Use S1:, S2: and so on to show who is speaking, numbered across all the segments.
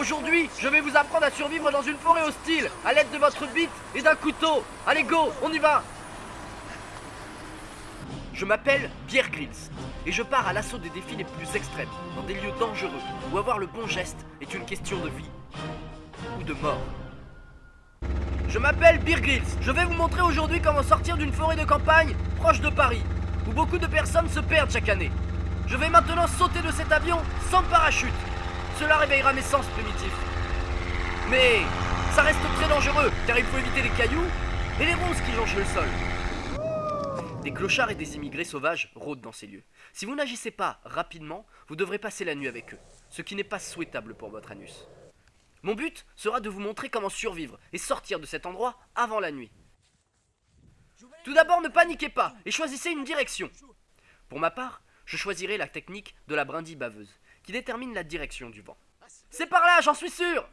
S1: Aujourd'hui, je vais vous apprendre à survivre dans une forêt hostile, à l'aide de votre bite et d'un couteau. Allez, go, on y va Je m'appelle Pierre Grills, et je pars à l'assaut des défis les plus extrêmes, dans des lieux dangereux, où avoir le bon geste est une question de vie ou de mort. Je m'appelle Beer Grylls. Je vais vous montrer aujourd'hui comment sortir d'une forêt de campagne proche de Paris, où beaucoup de personnes se perdent chaque année. Je vais maintenant sauter de cet avion sans parachute. Cela réveillera mes sens primitifs. Mais ça reste très dangereux, car il faut éviter les cailloux et les ronces qui jonchent le sol. Des clochards et des immigrés sauvages rôdent dans ces lieux. Si vous n'agissez pas rapidement, vous devrez passer la nuit avec eux, ce qui n'est pas souhaitable pour votre anus. Mon but sera de vous montrer comment survivre et sortir de cet endroit avant la nuit. Tout d'abord, ne paniquez pas et choisissez une direction. Pour ma part, je choisirai la technique de la brindille baveuse, qui détermine la direction du vent. C'est par là, j'en suis sûr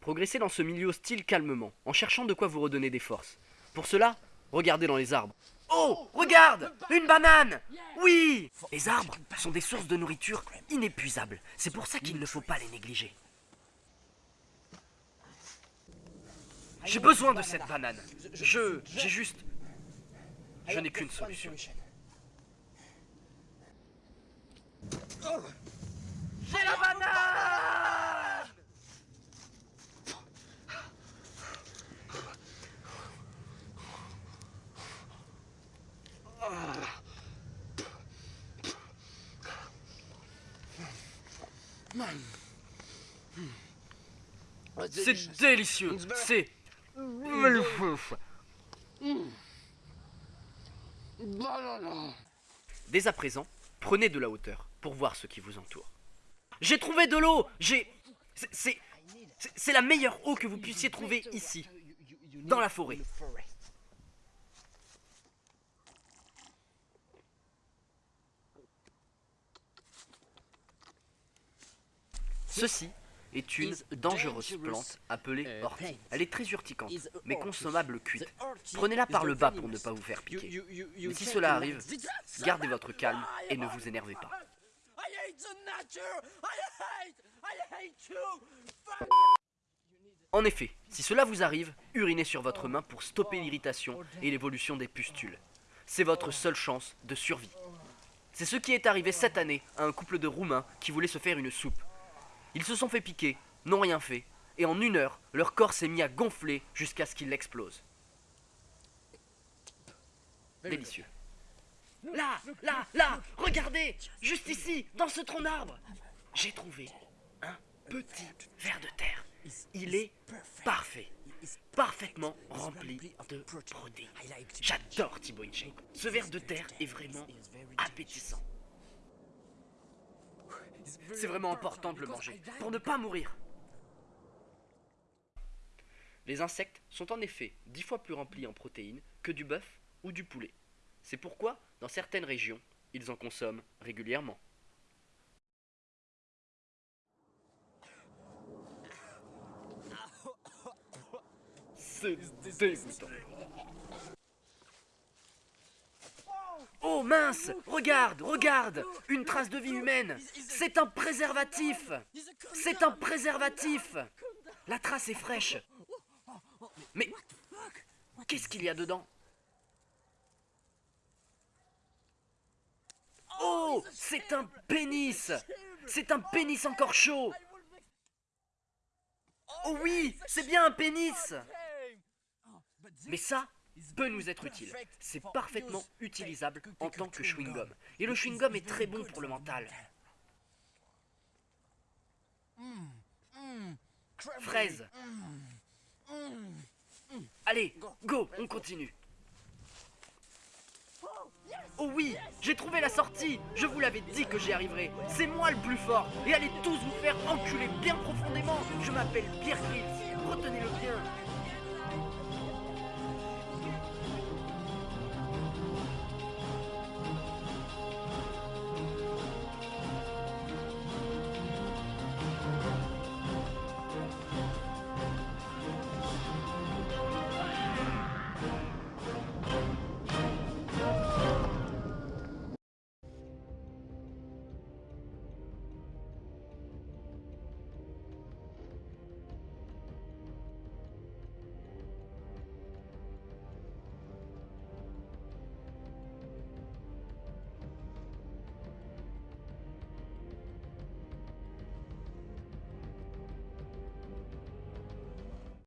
S1: Progressez dans ce milieu hostile calmement, en cherchant de quoi vous redonner des forces. Pour cela, regardez dans les arbres. Oh, regarde Une banane Oui Les arbres sont des sources de nourriture inépuisables. C'est pour ça qu'il ne faut pas les négliger. J'ai besoin de cette banane. Je... J'ai juste... Je n'ai qu'une solution. J'ai la banane. C'est délicieux. C'est Dès à présent, prenez de la hauteur pour voir ce qui vous entoure. J'ai trouvé de l'eau J'ai... C'est... C'est la meilleure eau que vous puissiez trouver ici, dans la forêt. Ceci est une dangereuse plante appelée ortie. Elle est très urticante, mais consommable cuite. Prenez-la par le bas pour ne pas vous faire piquer. Mais si cela arrive, gardez votre calme et ne vous énervez pas. En effet, si cela vous arrive, urinez sur votre main pour stopper l'irritation et l'évolution des pustules. C'est votre seule chance de survie. C'est ce qui est arrivé cette année à un couple de Roumains qui voulait se faire une soupe. Ils se sont fait piquer, n'ont rien fait, et en une heure, leur corps s'est mis à gonfler jusqu'à ce qu'il explose. Délicieux. Là, là, là, regardez, juste ici, dans ce tronc d'arbre, j'ai trouvé un petit ver de terre. Il est parfait, parfaitement rempli de protéines. J'adore Thibaut Inchey. Ce ver de terre est vraiment appétissant. C'est vraiment important de le manger, pour ne pas mourir. Les insectes sont en effet dix fois plus remplis en protéines que du bœuf ou du poulet. C'est pourquoi, dans certaines régions, ils en consomment régulièrement. Oh mince! Regarde, regarde! Une trace de vie humaine. C'est un préservatif! C'est un préservatif! La trace est fraîche. Mais qu'est-ce qu'il y a dedans? Oh C'est un pénis C'est un pénis encore chaud Oh oui C'est bien un pénis Mais ça, peut nous être utile. C'est parfaitement utilisable en tant que chewing-gum. Et le chewing-gum est très bon pour le mental. Fraise. Allez, go, on continue. Oh oui, j'ai trouvé la sortie. Je vous l'avais dit que j'y arriverai C'est moi le plus fort. Et allez tous vous faire enculer bien profondément. Je m'appelle Pierre Retenez-le bien